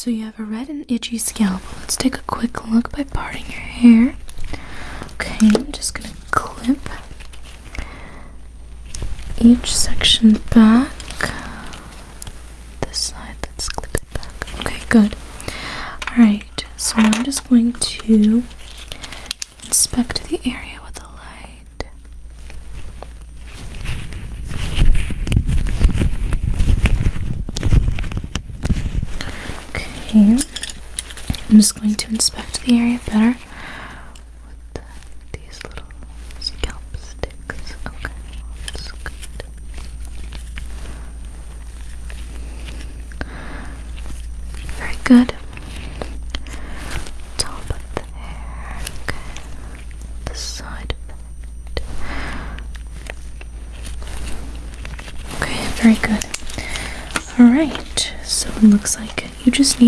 So you have a red and itchy scalp. Let's take a quick look by parting your hair. Okay, I'm just gonna clip each section back. This side, let's clip it back. Okay, good. Alright, so I'm just going to inspect the area with the light. I'm just going to inspect the area better with these little scalp sticks. Okay, that's good. Very good. Top of the hair. Okay. The side of. Okay, very good. Alright, so it looks like you just need